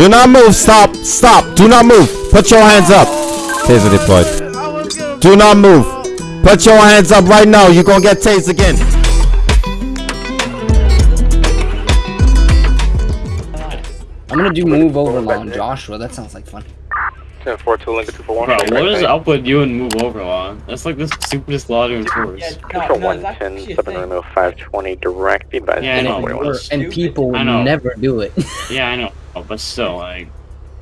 Do not move. Stop. Stop. Do not move. Put your hands up. Taser deployed. I was gonna Do not move. Put your hands up right now. You're gonna get tased again. I'm gonna do move over on Joshua. That sounds like fun. 10 4 2 Lincoln 2 for 1. Bro, what is up with you and move over on? That's like the stupidest lottery in tours. For 110, 7 Romeo 520, direct advised. Yeah, I know. and, and people I never do it. Yeah, I know, but still, like,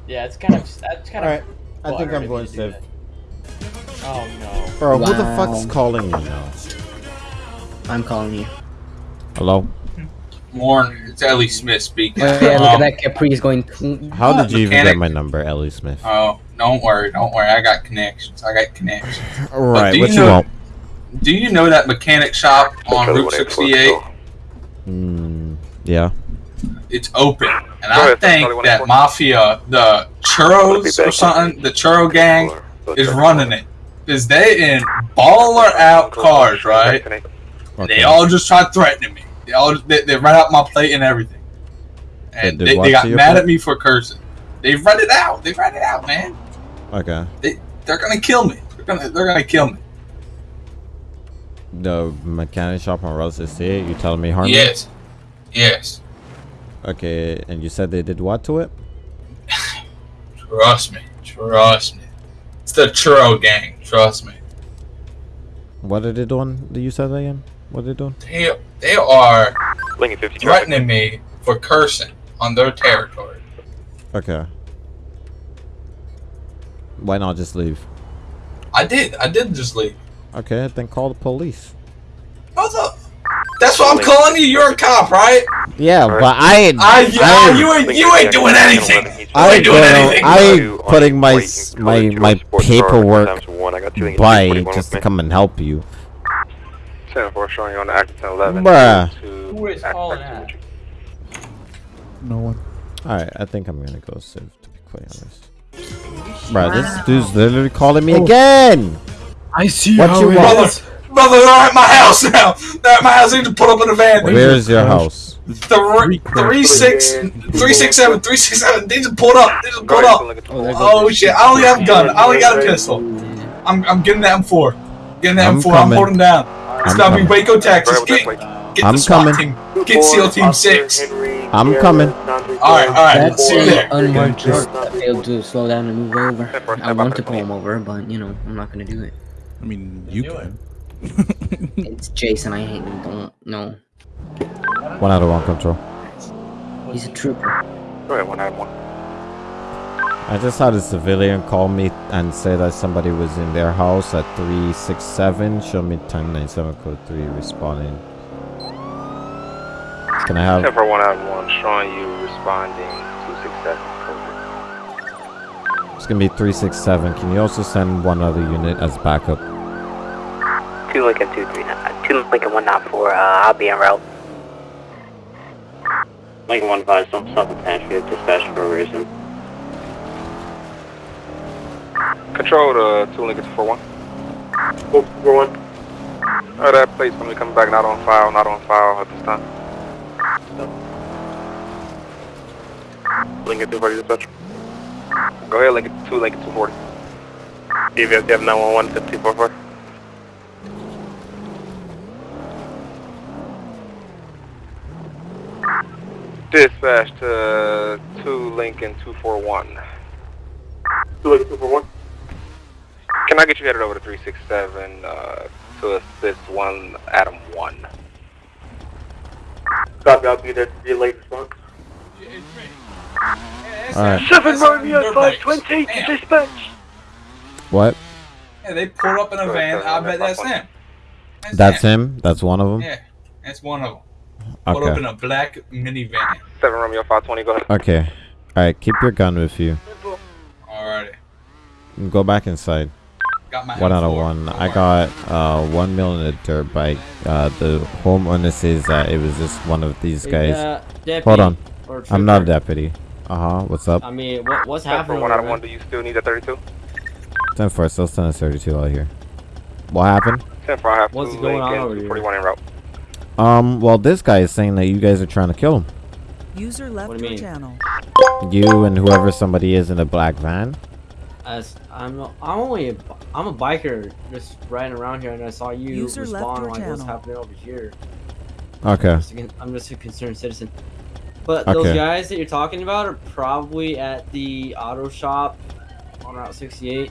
Yeah, it's kind of that's kind Alright. of. I think I'm going you do safe. Oh no. Bro, who the fuck's calling me now? I'm calling you. Hello? Morning, it's Ellie Smith speaking. Oh, yeah, look at that Capri is going. "Mm, How did you even get my number, Ellie Smith? Oh, don't worry, don't worry. I got connections. I got connections. Alright, do what you you know- want? Do you know that mechanic shop on Route 68? go. Hmm. Yeah. It's open, and I think that Mafia, the churros or something, the churro gang is running it. Cause they in baller out cars, right? Okay. They all just tried threatening me. They all they, they ran out my plate and everything, and They they, they got mad plate? at me for cursing. They run it out. They ran it out, man. Okay. They're gonna kill me. They're gonna they're gonna kill me. The mechanic shop on Route 68, you telling me harm? Yes, yes. Okay, and you said they did what to it? Trust me. Trust me. It's the churro gang. Trust me. What are they doing? Do you say that again? What are they doing? They they are Lincoln 50 traffic. threatening me for cursing on their territory. Okay. Why not just leave? I did. I did just leave. Okay, then call the police. What's up? That's what I'm calling you. You're a cop, right? Yeah, but I, I, I, oh, you ain't you ain't doing anything. I, ain't doing anything. I ain't putting my my my paperwork by just to come and help you. 10 4 showing you on the active 10 11. Bruh. Who is calling that? No one. Alright, I think I'm gonna go save to be quite honest. Bruh, this dude's literally calling me oh. again! I see What you want? Is. Brother, they're at my house now. They're at my house. They need to pull up in a van. Where's your house? Three, three, six, three, six, seven, three, six, seven. They just pulled up. They just pulled up. Oh, there goes the- shit! I only have a gun. I only got a pistol. I'm, I'm getting that M4. Getting that I'm M4. I'm coming. holding down. It's I'm gotta be coming. Waco, Texas. Get, get I'm the SWAT coming. team. Get SEAL Team Six. I'm coming. All right, all right. That's See you the there. unmarked truck that failed to slow down and move over. I want to pull him over, but you know, I'm not gonna do it. I mean, you Do it. can. It's Jason. I hate him. Don't no. One out of one control. He's a trooper. Go ahead, 1 out of 1. I just had a civilian call me and say that somebody was in their house at 367. Show me 1097 code 3 responding. Can I 10 have. for 1 out of 1, showing you responding 267. It's gonna be 367. Can you also send one other unit as backup? 2 Lincoln 239, 2 uh, Lincoln 194, uh, I'll be en route. Lincoln 1 5, don't stop the pantry, dispatch for a reason. Control to 2 Lincoln 241. Go for one. Oh, that plate's gonna be coming back not on file, not on file at this time. Lincoln 240 dispatch. Go ahead, Lincoln 2, Lincoln 240. DVS, you have 911 5244. Dispatch to 2 Lincoln 241. 2 Lincoln 241. Can I get you headed over to 367 uh, to assist 1 Adam 1? Copy, I'll be there to be late response. Alright. Seven Romeo five twenty to dispatch. What? Yeah, they pulled up in a van. I bet that's that's him. That's him? That's one of them? Yeah, that's one of them. Pulled up Okay. in a black minivan. 7 Romeo 520, go ahead. Okay. Alright, keep your gun with you. Alrighty. Go back inside. Got my One out of M4. one. I got uh one mil in a dirt bike. Uh, the homeowner says that it was just one of these guys. Uh, deputy Hold on. I'm not a deputy. Uh huh. What's up? I mean, what, what's 10 happening? 1 out of 1, do you still need a 32? Ten four. Still standing thirty-two out here. What happened? 10 for I have What's going on over here? 241 en route. Um. Well, this guy is saying that you guys are trying to kill him. User left What do you mean? channel. You and whoever somebody is in a black van. As I'm, I'm only, a, I'm a biker just riding around here, and I saw you User respond. your Like, what's channel. happening over here? Okay. Just a con- I'm just a concerned citizen. But those guys that you're talking about are probably at the auto shop on Route 68.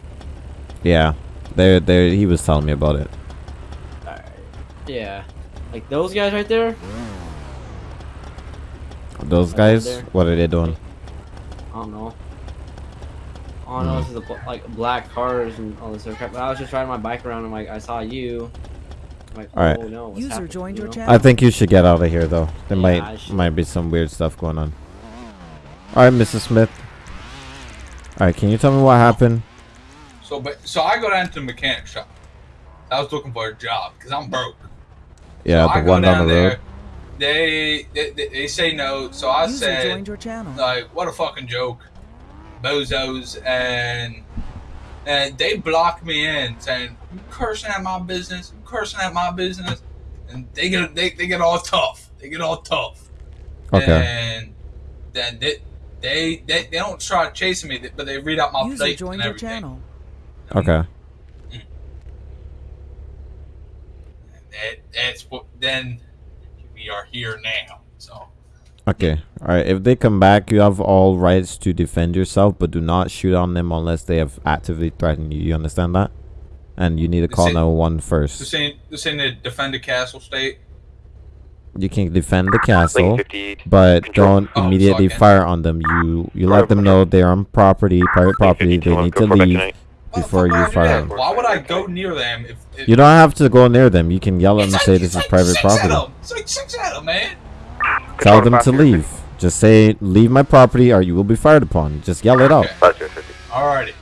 Yeah. There, there. He was telling me about it. Alright. Yeah. Like those guys right there? Those Right guys. there. What are they doing? I don't know. All I know Hmm. is the like black cars and all this other crap. But I was just riding my bike around and like I saw you. I'm like, Alright. oh no. User happening, joined you your know? channel. I think you should get out of here, though. There Yeah, might might be some weird stuff going on. All right, Mrs. Smith. All right, can you tell me what happened? So, but so I go down to the mechanic shop. I was looking for a job because I'm broke. Yeah, so I the go one down the there. road. They, they they they say no. So I User said joined your channel. like, what a fucking joke, bozos, and and they block me in, saying you cursing at my business, you cursing at my business, and they get they, they get all tough. They get all tough. Okay. And then they they they, they don't try chasing me, but they read out my User plate joined and your channel. Okay. That, that's what. Then we are here now. So Okay. All right. If they come back, you have all rights to defend yourself, but do not shoot on them unless they have actively threatened you. You understand that? And you need to call ain't- 911 this first. ain't this ain't to defend the castle state. You can defend the castle, but Control. don't Oh, immediately fuck fire on them. You you let them know they're on property, private property. They need to leave. Why the Before you do fire that? them. Why would I go near them if, if You don't have to go near them. You can yell at them and say this is private property. At 'em. It's like six at 'em, man. Tell them to leave. Just say, leave my property or you will be fired upon. Just yell it out. Alrighty.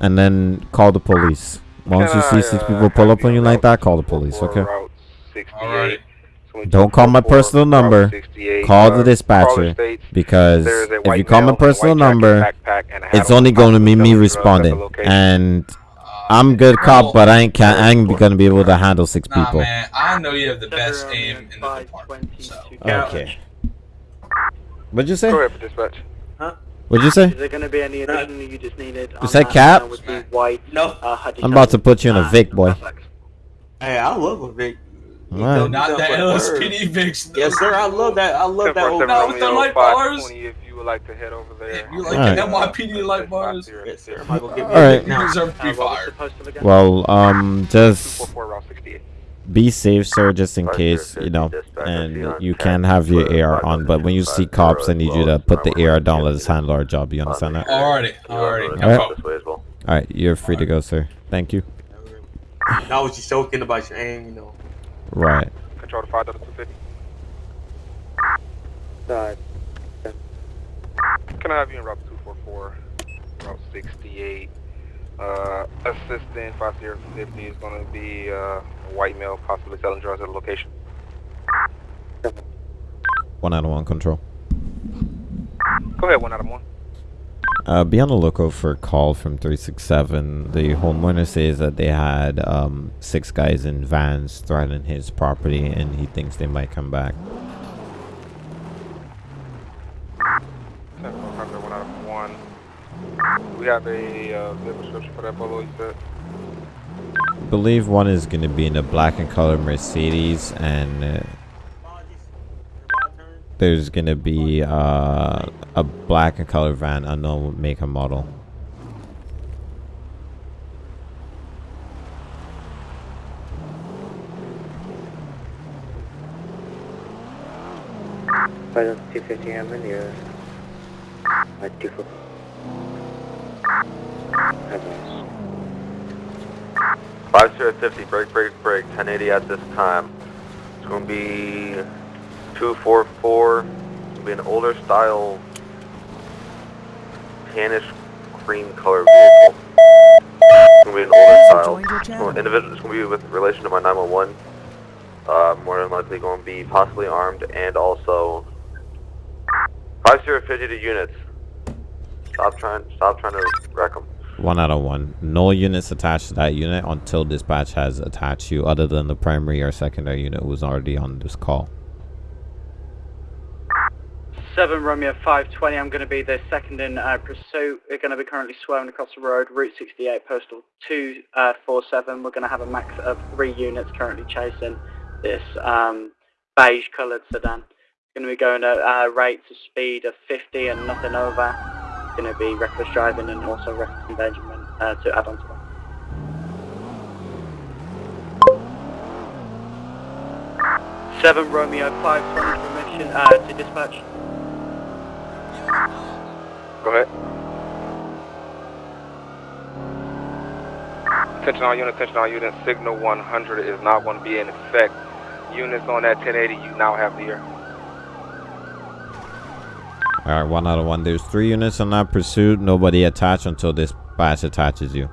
And then call the police. Once you see six people pull up on you like that, call the police, okay? Alrighty. Don't call my personal number. Call the dispatcher. Because if you call my personal number, it's only going to be me responding. And I'm good cop, but I ain't, can I ain't gonna be able to handle six Nah, people. man. I know you have the best aim in the department. So. Okay. What'd you say? Go ahead for dispatch. What'd you say? Is there going to be any addition you just needed? You said cap? With the white, No. uh, I'm about to put you in a Vic, boy. Hey, I love a Vic. Alright. Not that LSPD Vix. though. Yes, sir. I love that. I love that old. No, with the light bars. If you would like to head over there. You like Alright. the NYPD light bars? Yes, sir. I'm gonna give me Alright. now. You deserve to be Uh, what was fired. the post of again? Well, um, just 244 Route 68. be safe, sir, just in case, you know. And you can have your AR on, but when you see cops, I need you to put the AR down, let us handle our job. You understand that? Alrighty. Alrighty. Alright, All right, you're free to go, sir. Thank you. Now what you joking about your aim, you know. Right. Control to 5250. Side. Can I have you in Route 244, Route 68? Uh, assistant 5050 is going to be uh, a white male, possibly selling drugs at a location. One out of one control. Go ahead, one out of one. Uh, be on the lookout for a call from 367. The homeowner says that they had um, six guys in vans threatening his property and he thinks they might come back. 100, one out of one. We have a uh, description for that polo, you said? I believe one is going to be in a black and color Mercedes and uh, there's going to be uh, a black and color van, unknown make and model. Five two fifty I'm in the two four. Advance. 5050, break, break, break, 1080 at this time. It's going to be 244. It's going to be an older style, tannish cream color vehicle. It's going to be an older style. joined your. Individual, it's going to be with relation to my 911. Uh, more than likely going to be possibly armed and also 5050 to units. Stop trying, stop trying to wreck them. One out of one. No units attached to that unit until dispatch has attached you, other than the primary or secondary unit who's already on this call. Seven Romeo 520. I'm going to be the second in uh, pursuit. We're going to be currently swerving across the road, Route 68, Postal 247. We're going to have a max of three units currently chasing this um, beige coloured sedan. Going to be going at uh, rates of speed of 50 and nothing over. Going to be reckless driving and also reckless endangerment uh, to add on to that. Seven Romeo 520 permission uh, to dispatch. Go ahead. Attention all units, attention all units. Signal 100 is not going to be in effect. Units on that 1080, you now have the air. Alright, one out of one. There's three units on that pursuit. Nobody attached until dispatch attaches you.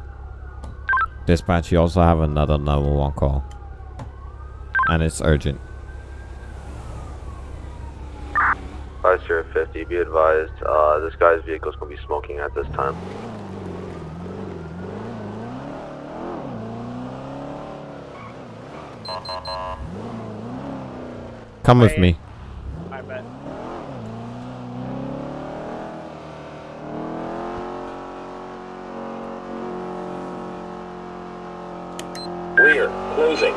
Dispatch, you also have another 911 call. And it's urgent. Five zero fifty. Be advised, uh, this guy's vehicle is going to be smoking at this time. Come with me. I bet. Rear, closing.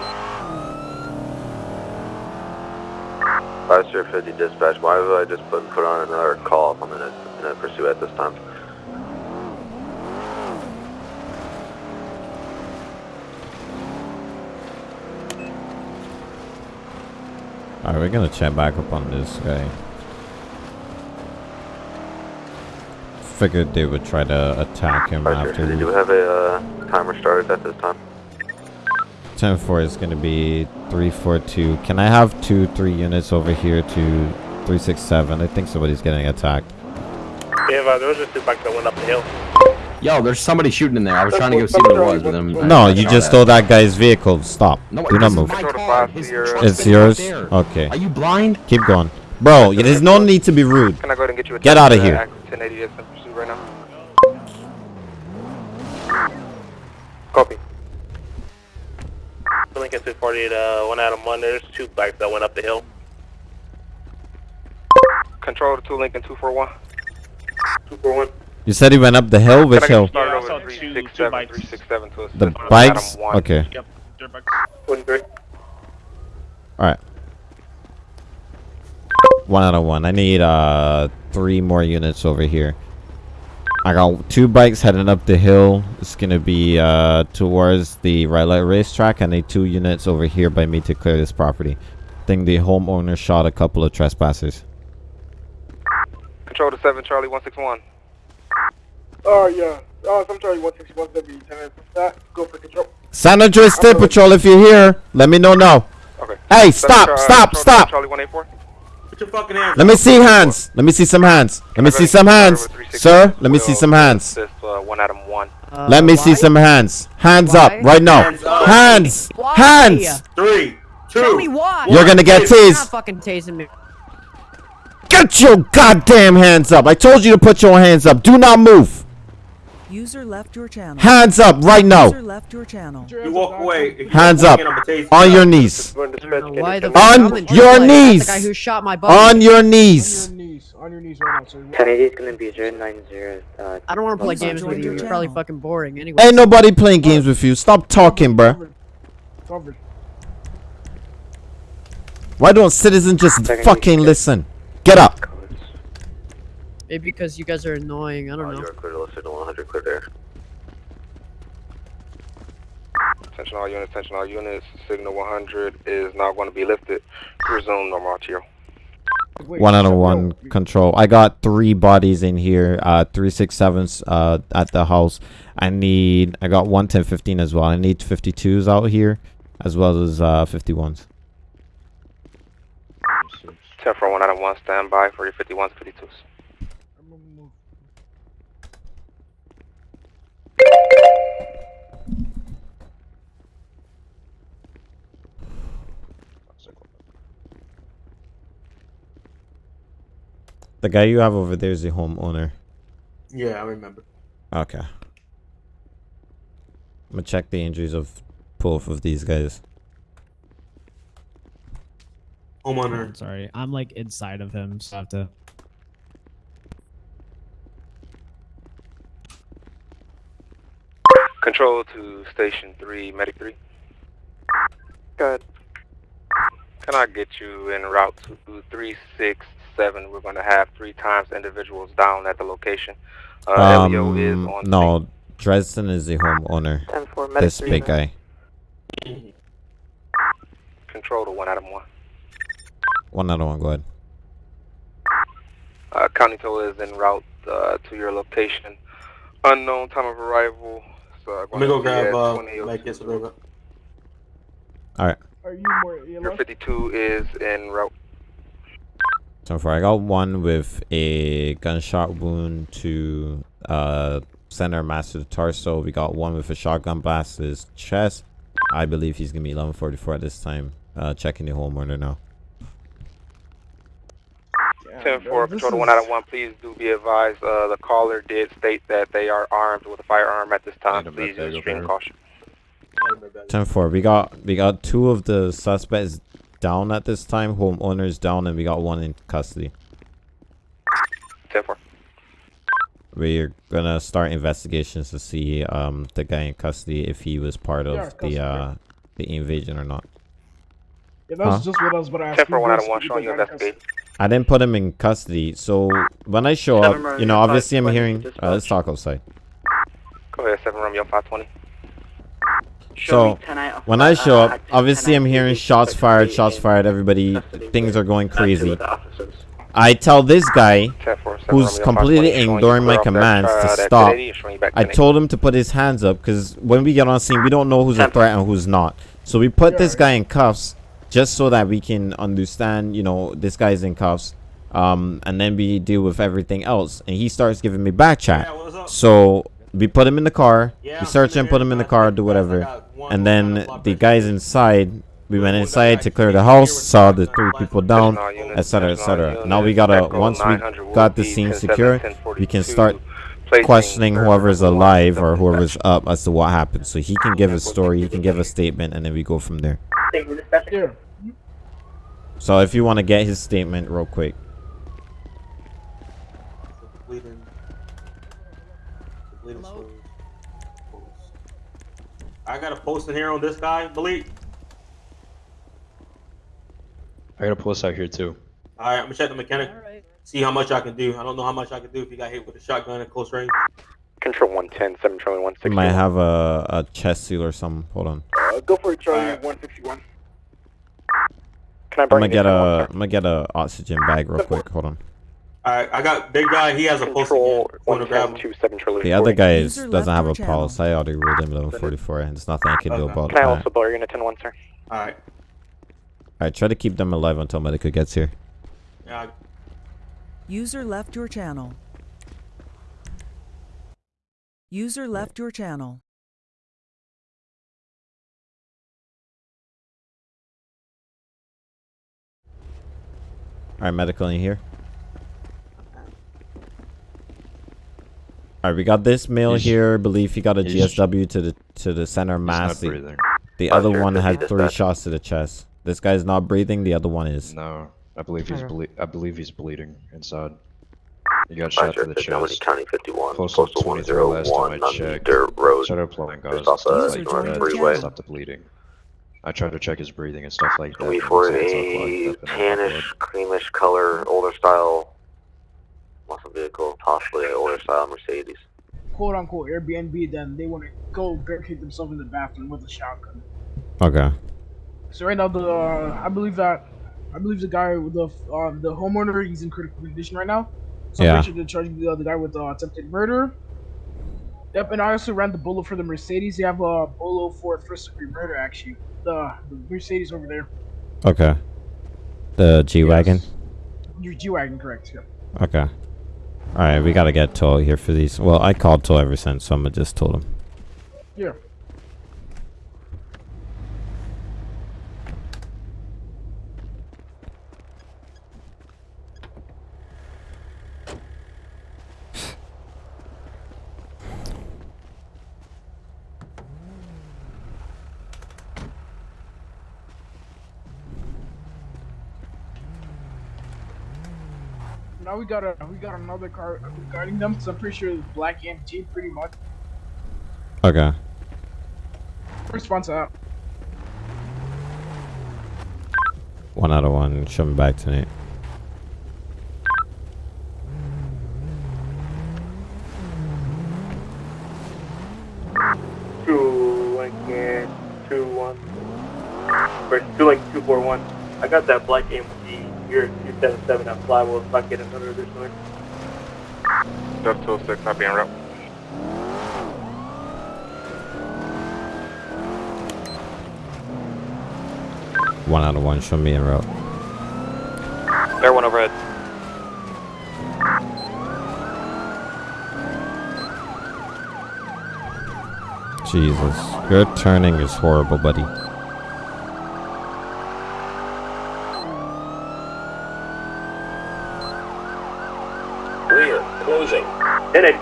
Five zero fifty dispatch. Why would I just put put on another call if I'm in a, in a pursuit at this time? Alright, we're gonna check back up on this guy. Figured they would try to attack him zero after. fifty. Do have a uh, timer started at this time? 10 4 is gonna be 342. Can I have two, three units over here to 367? I think somebody's getting attacked. Yeah, uh, there was just two bikes that went up the hill. Yo, there's somebody shooting in there. I was trying to go see what it was, but then No, you just stole that guy's vehicle. Stop. No, Do not move. my car. His truck's It's yours? Okay. Are you blind? Keep going. Bro, there's no need to be rude. Can I go ahead and get you a Get out of here. active 1080 that's in pursuit right now? Copy. Lincoln 248, uh, one out of one. There's two bikes that went up the hill. Control to 2 Lincoln 241. 241. You said he went up the hill? Which Can I get hill? Yeah, I over saw to two- 367, two bikes. 367 The with bikes? 1. Okay. Yep, dirt bikes. 23. Alright. One out of one. I need uh three more units over here. I got two bikes heading up the hill. It's gonna be uh towards the right light racetrack. I need two units over here by me to clear this property. I think the homeowner shot a couple of trespassers. Control to 7 Charlie 161. Oh, yeah. Oh, I'm sorry, 161 W, 10 that. Go for control. San Andreas State Patrol, if you're here, let me know now. Okay. Hey, stop, Char- stop, Control to stop. Charlie 184. Put your fucking hands Let me see hands. Let me see some hands. Let me see some hands. Sir, let me see some hands. Assist uh, 1 Adam 1. Let me see some hands. Hands up right now. Hands up. Hands. Hands. Three, two. Tell me why. You're gonna get You're not tased. fucking tasing me. Get your goddamn hands up. I told you to put your hands up. Do not move. User left your channel. Hands up right now. User left your channel. You walk away. You Hands up. in, I'ma tase. On your knees. Why the On I'm in your knees. The guy who shot my buddy. On your knees. knees. On your knees right now, sir. 1080 is going to be 090. Uh, I don't want to play games with joined you. your It's probably fucking boring. Anyway. Ain't nobody playing games with you. Stop talking, bruh. Covered. Covered. Why don't citizens just fucking listen? Get up. Maybe because you guys are annoying. I Uh, don't you know. are clear to signal 100 clear there. Attention all units, attention all units. Signal 100 is now going to be lifted. Resume normal RTO. Wait, One out of so, one yo, control. I got three bodies in here. Uh, three six sevens. Uh, at the house. I need. I got one ten fifteen as well. I need fifty twos out here, as well as uh fifty ones. 10 for 1 Adam 1, stand by for your 51s, 52s. I'm gonna move. The guy you have over there is the homeowner. Yeah, I remember. Okay. I'm gonna check the injuries of both of these guys. Oh, sorry, I'm like inside of him, so I have to. Control to station three, medic three. Good. Can I get you in route to 367? We're going to have three times individuals down at the location. Uh, um, is on no, Dresden is the homeowner. This big guy. Control to one, of one. One other one, go ahead. Uh, County Toll is en route uh, to your location. Unknown time of arrival. So Let me go grab uh, like this a little bit. Alright. Are you more Your 52 is en route. So far, I got one with a gunshot wound to uh, center mass to the torso. We got one with a shotgun blast to his chest. I believe he's gonna be 1144 at this time. Uh, checking the homeowner now. 10 4, control to 1 Adam 1. Please do be advised. Uh, the caller did state that they are armed with a firearm at this time. Please use extreme caution. 10-4. We got we got two of the suspects down at this time. Homeowners down, and we got one in custody. 10 4. We're gonna start investigations to see um the guy in custody if he was part of custody. the uh the invasion or not. Yeah, that's Huh? just what I was about to ask. 10 4, you 1 guys Adam 1, showing you get that investigate. I didn't put him in custody, so when I show up, row, you know, obviously I'm hearing. dispatch. Uh, let's talk outside. Go ahead, 7 Romeo 520. So when I show up, obviously I'm hearing shots fired, shots fired. Everybody, things are going crazy. I tell this guy, who's completely ignoring my commands to stop. I told him to put his hands up because when we get on scene, we don't know who's a threat and who's not. So we put this guy in cuffs just so that we can understand, you know, this guy's in cuffs. Um, and then we deal with everything else. And he starts giving me back chat. So we put him in the car. We search him, put him in the car, do whatever. And then the guys inside, we went inside to clear the house, saw the three people down, etc., etc. Now we gotta, once we got the scene secure, we can start questioning whoever's alive or whoever's up as to what happened. So he can give a story, he can give a statement, and then we go from there. So if you want to get his statement real quick. Bleeding. Bleeding slows. I got a post in here on this guy, Bleed. I got a post out here too. Alright, I'm gonna check the mechanic. See how much I can do. I don't know how much I can do if he got hit with a shotgun at close range. Control 110, 7 Charlie He 160. might have a, a chest seal or something. Hold on. Uh, go for it, Charlie. 161. Can I bring I'm bring gonna you get to one, a I'm gonna get a oxygen bag real quick. Hold on. Alright, I got big guy. He has a post again. I'm gonna grab him. 7 Charlie The other guy is, doesn't have your a channel. pulse. I already ruled him 1144, and there's nothing I can do Okay. about Can I that. also blow your unit 10 1, sir? Alright. Alright, try to keep them alive until medical gets here. Yeah, User left your channel. User left your channel. Alright, medical in here. Alright, we got this male He's- here. Believe he got a GSW to the to the center mass. The, the other one had three dispatch. shots to the chest. This guy's not breathing. The other one is. No, I believe he's Okay. ble- I believe he's bleeding inside. He got shot Roger, to the Fidelity chest. County 51, Postal postal 23 last time I checked. Dirt Road. Started applying gauze Just off and the like that. freeway. Stop the bleeding. I tried to check his breathing and stuff like that. We and for a all plugged up and all tannish, creamish color, older style muscle vehicle, possibly an older style Mercedes. Quote unquote Airbnb, then they want to go barricade themselves in the bathroom with a shotgun. Okay. So right now, the uh, I believe that I believe the guy with the uh, the homeowner he's in critical condition right now. So Yeah. I'm sure they're charging the other guy with uh, attempted murder. Yep, and I also ran the bolo for the Mercedes. They have a bolo for first degree murder actually. The, the Mercedes over there. Okay. The G wagon. Your G wagon, correct? Yeah. Okay. Alright, we gotta get toll here for these. Well, I called toll ever since, so I'm gonna just told him. Yeah. Got a we got another car guarding them. So I'm pretty sure it's black MG, pretty much. Okay. response out. One out of one. Show me back tonight. Two Lincoln, two one. Or two Lincoln, two four one. I got that black AMG here at two seven seven at Flywheel. If I can get another additional. Delta 206, I'll be en route. One out of one. Show me en route. Air one overhead. Jesus. Your turning is horrible, buddy. Rear, closing. In it.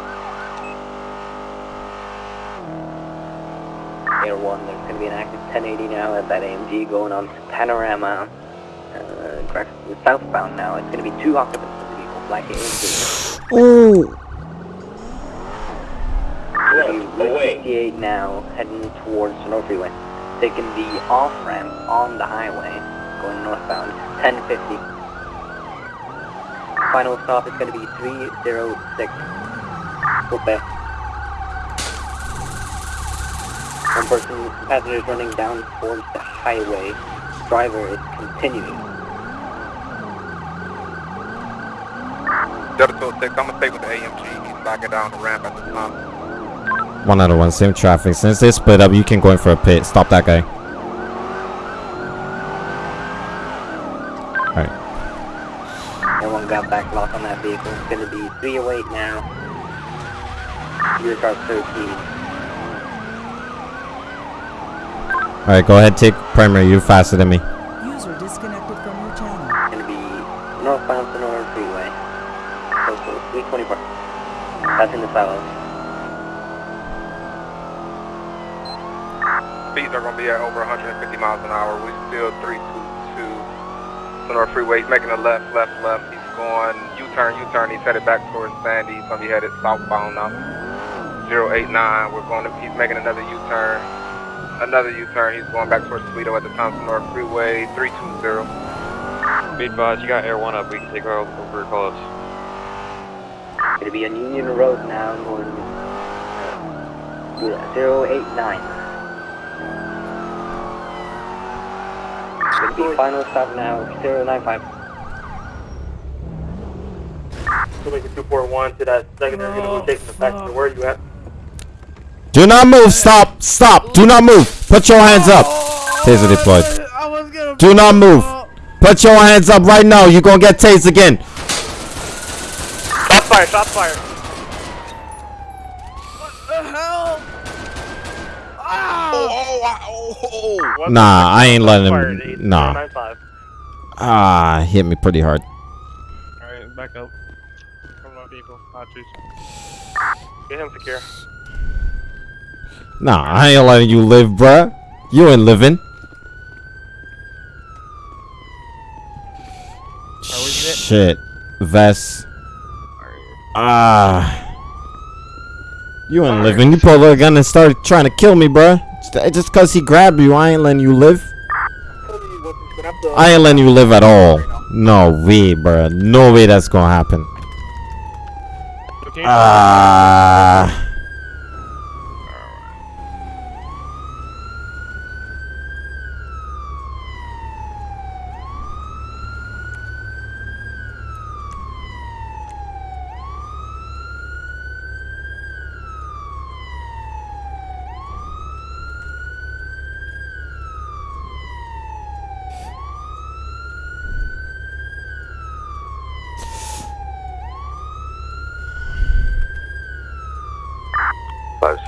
Air 1, there's going to be an active 1080 now at that AMG going on to Panorama. Uh, correct, southbound now. It's going to be two occupants of the vehicle, black AMG. Ooh. Route 68 now, heading towards Sonora Freeway. Taking the off ramp on the highway, going northbound, 1050. Final stop is going to be 306. Go back. One person, passengers running down towards the highway. Driver is continuing. Delta 206, I'm gonna stay with the AMG. He's backing down the ramp at the time. One out of one. Same traffic. Since they split up, you can go in for a pit. Stop that guy. Alright. Everyone got back lock on that vehicle. It's going to be 308 now. Your car 13. Alright, go ahead. Take primary. You're faster than me. User disconnected from your channel. Going to be northbound Sonora Freeway. Postal 324. Passing the silos. Speeds are gonna be at over 150 miles an hour. We still 322 Sonora Freeway. He's making a left, left, left. He's going U-turn, U-turn. He's headed back towards Sandy. He's gonna be headed southbound now. 089. We're going to. He's making another U-turn. Another U-turn. He's going back towards Toledo at the time. Sonora Freeway 320. Be advised, you got Air one up. We can take her over over call ups. Going to be on Union Road now, going uh, 089. Going to be final stop now, 095. Two Lincoln, two four one to that secondary. Gonna be taking the passenger. Where you at? Do not move. Stop. Stop. Do not move. Put your hands up. Taser deployed. Do not move. Put your hands up right now. You're going to get tased again. Shots fired. Shots fired. Nah, I ain't letting him. Nah. Ah, hit me pretty hard. Alright, back up. Come on, people. Archers. Get him secure. Nah, I ain't letting you live, bruh. You ain't living. Shit. Vest. Ah. You ain't living. You pulled a gun and started trying to kill me, bruh. Just- Just cause he grabbed you, I ain't letting you live. I ain't letting you live at all. No way, bruh. No way that's gonna happen. Ah.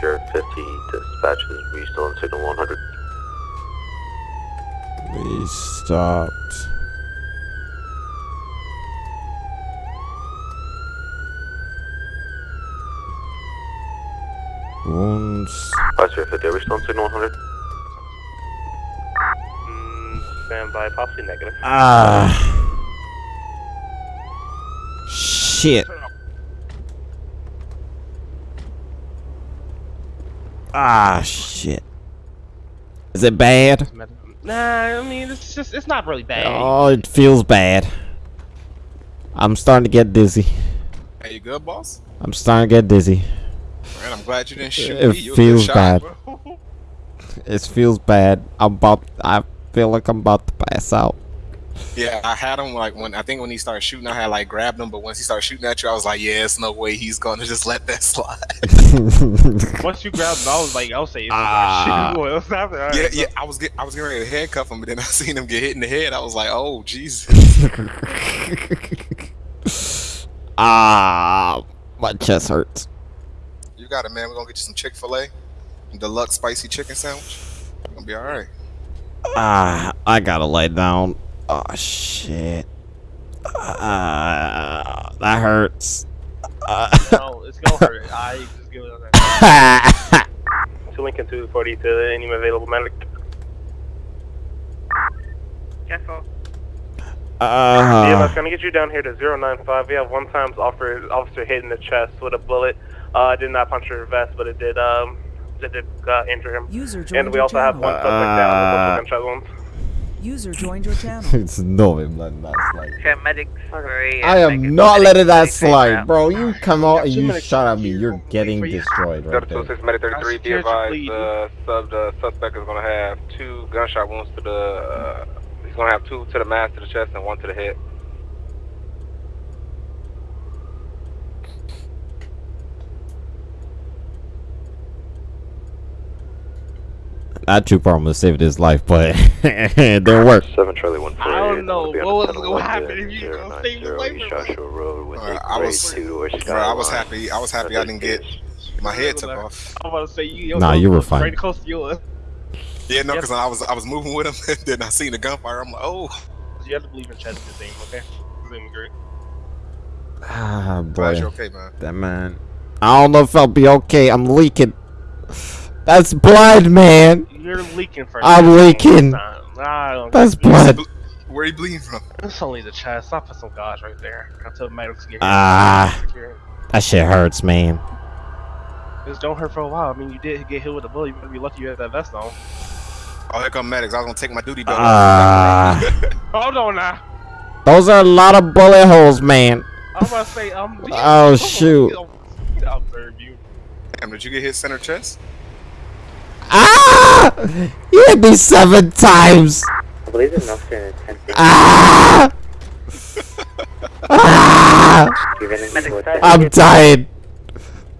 Five Sierra 50 dispatches. We still on signal 100. We stopped. Wounds. Five Sierra 50. Are we still on signal 100? Stand by, possibly negative. Ah. Shit. Ah, shit. Is it bad? Nah, I mean it's just it's not really bad. Oh, it feels bad. I'm starting to get dizzy. Hey, you good, boss? I'm starting to get dizzy. Man, I'm glad you didn't shoot It me. You feels shot, bad. It feels bad. I'm about. I feel like I'm about to pass out. Yeah, I had him like when I think when he started shooting, I had like grabbed him, but once he started shooting at you, I was like, yeah, it's no way he's gonna just let that slide. Once you grabbed him, I was like, I'll say, Ah. shit, boy, what's happening? All right, yeah, so- yeah, I was get, I was getting ready to handcuff him, but then I seen him get hit in the head. I was like, oh Jesus. Ah, my chest hurts. You got it, man. We're gonna get you some Chick Fil A, deluxe spicy chicken sandwich. It's gonna be all right. Ah, I gotta lay down. Oh shit. Ah, that hurts. Ah. No, it's gonna hurt. I just give it a that. To Lincoln 240 to any available medic. Careful. Uh, DMS gonna get you down here to 095. We have one times offer officer hit in the chest with a bullet. Uh, did not puncture your vest, but it did um, it did uh, injure him. User and we your also have channel. one suspect down with Uh, multiple gunshot wounds. User joined your channel. it's no I'm letting that slide. Okay, medics. I am not letting that slide, bro. You come out and you shot at me. You're getting destroyed right there. 026 Medic 33, be advised, uh, sub, the suspect is going to have two gunshot wounds to the, uh, he's going to have two to the mask, to the chest, and one to the head. That trooper almost saved his life, but it didn't work. Seven Charlie One I don't know what was gonna happen if you gonna save his life. Joshua Road with Bro, I was, bro, I was happy. I was happy I didn't get my head took off. I'm about to say you. Nah, you were Right fine. close to yours. Yeah, no, because I was I was moving with him, and then I seen the gunfire. I'm like, oh. You have to believe in chest the same, okay? It's gonna great. Ah, Glad boy. you're okay, man. That man. I don't know if I'll be okay. I'm leaking. That's blood, man. You're leaking for. I'm leaking. this time. I don't That's blood. Where you bleeding from? It's only the chest. Stop put some gauze right there. I told medics to get Ah, that shit hurts, man. This don't hurt for a while. I mean, you did get hit with a bullet. You better be lucky you had that vest on. Oh, here come medics. I was gonna take my duty belt. Ah, Hold on now. those are a lot of bullet holes, man. I'm about to say, um. Oh shoot. I'll observe you. Damn, did you get hit center chest? Ah! You hit me seven times. I believe the officer in 10 Ah! Ah! I'm dying.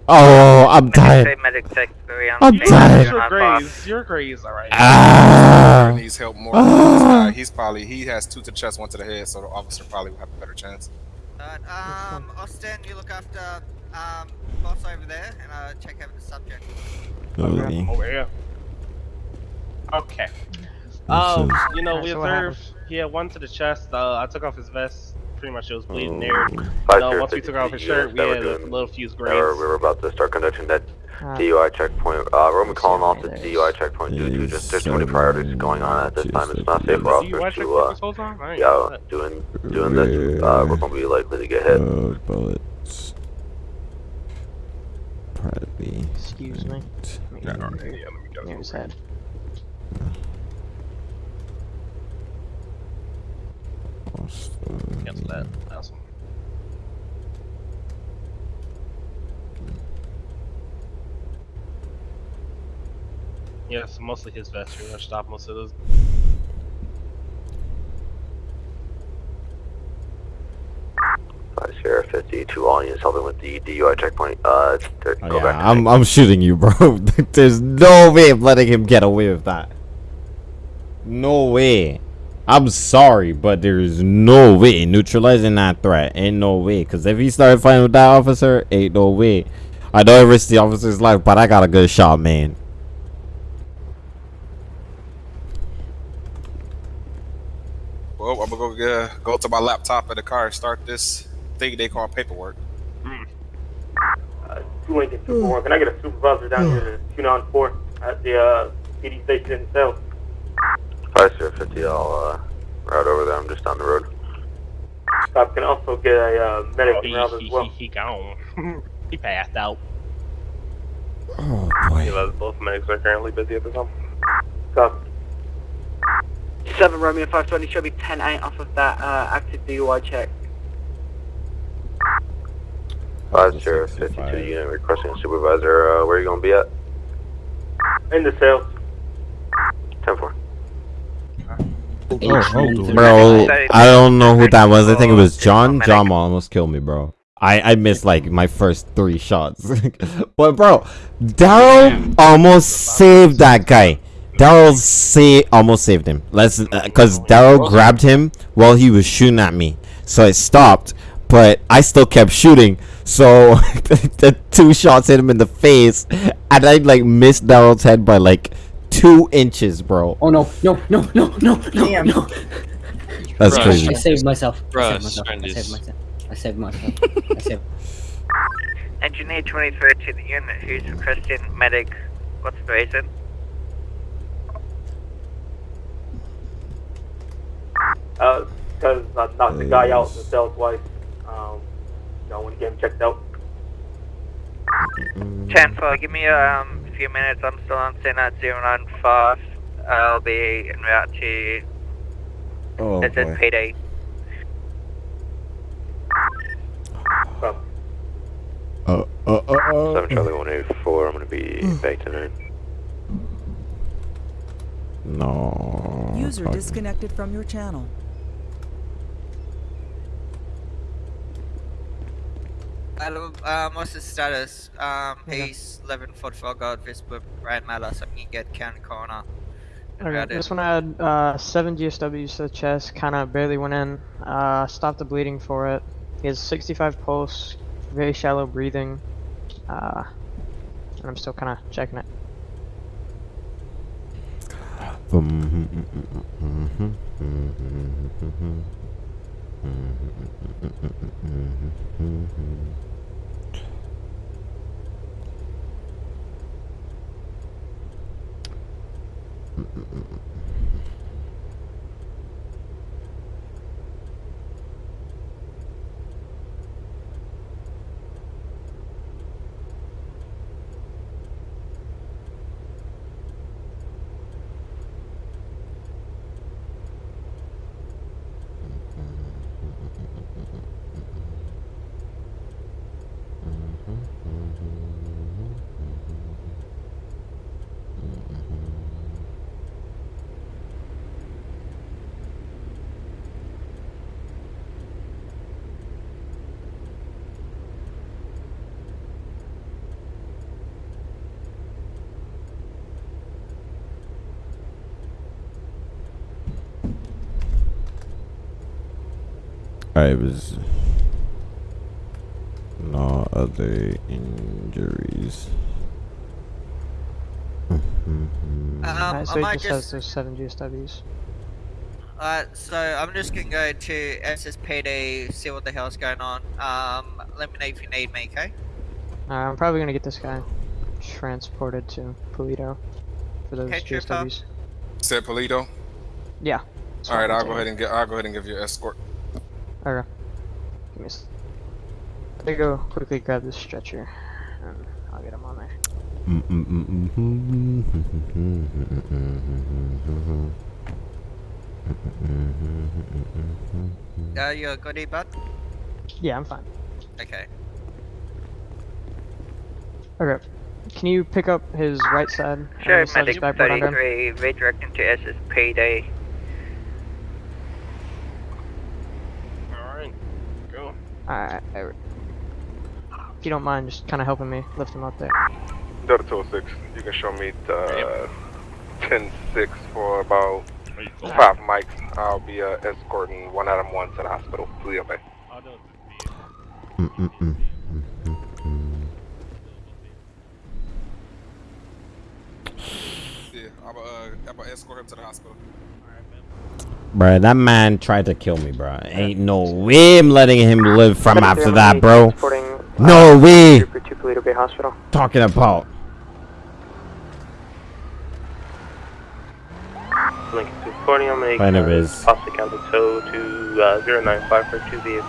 Oh, I'm tired. Medic tech three on I'm dying. You're crazy. nine five. graze, your graze, all right. Ah! He needs help more. than. He's probably he has two to the chest, one to the head, so the officer probably will have a better chance. Alright, um, Austin, you look after, um, boss over there, and uh, check over the subject. Okay. Over here. Okay. This Um, you know, we observed he had one to the chest. Uh, I took off his vest. Pretty much it was bleeding there. Five No, once we took off his shirt, we that we're had a little fuse that graze. We're, we're about to start conducting that Uh, DUI checkpoint. Uh, we're gonna be calling off the DUI checkpoint due to just there's too many priorities going on at this time. It's not safe for officers to uh, this whole time? I ain't know yeah, doing doing this. Uh, we're gonna be likely to get hit. Uh, bullets. Probably. Excuse me. Yeah, all right, yeah, let me go. Here's head. Cancel that. Awesome. Yeah, so mostly his vest. You're gonna stop most of those. Five Sierra 52 all units helping with the DUI checkpoint. Uh, go Oh, yeah, back. I'm I'm shooting you, bro. There's no way of letting him get away with that. No way. I'm sorry, but there's no way neutralizing that threat. Ain't no way. Cause if he started fighting with that officer, ain't no way. I know it risks the officer's life, but I got a good shot, man. Well, I'm gonna go uh, go to my laptop in the car and start this thing they call paperwork. Uh, two Lincoln 241. Can I get a supervisor down here to 294 at the uh, PD station itself? Five Sierra 50. I'll uh, route over there. I'm just down the road. Stop. Can also get a uh, medic he, around he, as well. he, he gone. he passed out. Oh boy. Both medics are currently busy at the time. Copy. 7 Romeo 520 should be 10-8 off of that uh, active DUI check. Five zero fifty two unit requesting supervisor. Uh, where are you gonna be at? In the sales. Ten four. Bro, I don't know who that was. I think it was John. John almost killed me, bro. I, I missed like my first three shots. but bro, Daryl almost saved that guy. Daryl sa- almost saved him. Let's uh, because Daryl grabbed him while he was shooting at me. So I stopped, but I still kept shooting. So the two shots hit him in the face, and I like missed Daryl's head by like two inches, bro. Oh no, no, no, no, no, no, no. That's I crazy. saved myself. I saved myself. I saved myself. I saved myself. I saved. Engineer 23 to the unit who's requesting medic. What's the reason? Uh, because I knocked the guy out in the cell twice. Um, you know, when he get him checked out. 10 4, give me a um, a few minutes. I'm still on scene at 095. I'll be en route to Oh, boy. SSPD. Uh, uh, uh, uh. Seven Charlie one eight four. I'm gonna be back tonight. No. User disconnected from your channel. Hello, um, what's the status? Um, East 1144 God, Visper, Brad Mala, so you can get county corner. Okay, Routed. this one had uh, seven GSWs to the chest, kind of barely went in. Uh, stopped the bleeding for it. He has 65 pulse, very shallow breathing. Uh, and I'm still kind of checking it. I was no other injuries. Um, Alright, so I he might just has just- those seven GSWs. Alright, so I'm just gonna go to SSPD, see what the hell's going on. Um, let me know if you need me, okay? Uh, I'm probably gonna get this guy transported to Paleto for those Okay, Trooper. GSWs. Said Paleto. Yeah. All right, I'll go ahead and get. I'll go ahead and give you an escort. Okay. Give me a s- Let me go quickly grab this stretcher, and I'll get him on there. Uh, you're good, bud? Yeah, I'm fine. Okay. Okay. Can you pick up his right side? and Sure, slide his medic backboard under him? 33, redirecting to SSPD. Alright, go. Alright. If you don't mind, just kind of helping me lift him up there. Delta 206, you can show me the 10-6 for about five mics. I'll be uh, escorting one Adam 1 to the hospital. Please obey. Yeah, I'm uh, I'm gonna escort him to the hospital. Bruh, that man tried to kill me, bruh. Ain't no way I'm letting him live from after that, bro. No way. To Paleto Bay Hospital. Talking about. Lincoln 240, I'm gonna Kind of is. possibly count tow to uh, 095 for two vehicles.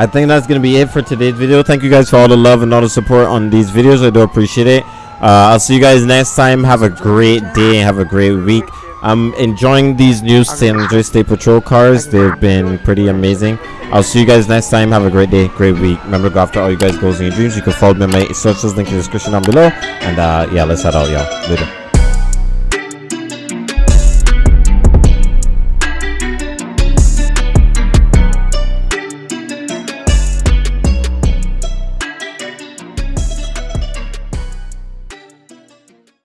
I think that's gonna be it for today's video. Thank you guys for all the love and all the support on these videos. I do appreciate it. Uh, I'll see you guys next time. Have a great day. Have a great week. I'm enjoying these new San Andreas State Patrol cars. They've been pretty amazing. I'll see you guys next time. Have a great day, great week. Remember, go after all you guys' goals and your dreams. You can follow me on my socials, link in the description down below. And uh, yeah, let's head out, y'all. Later.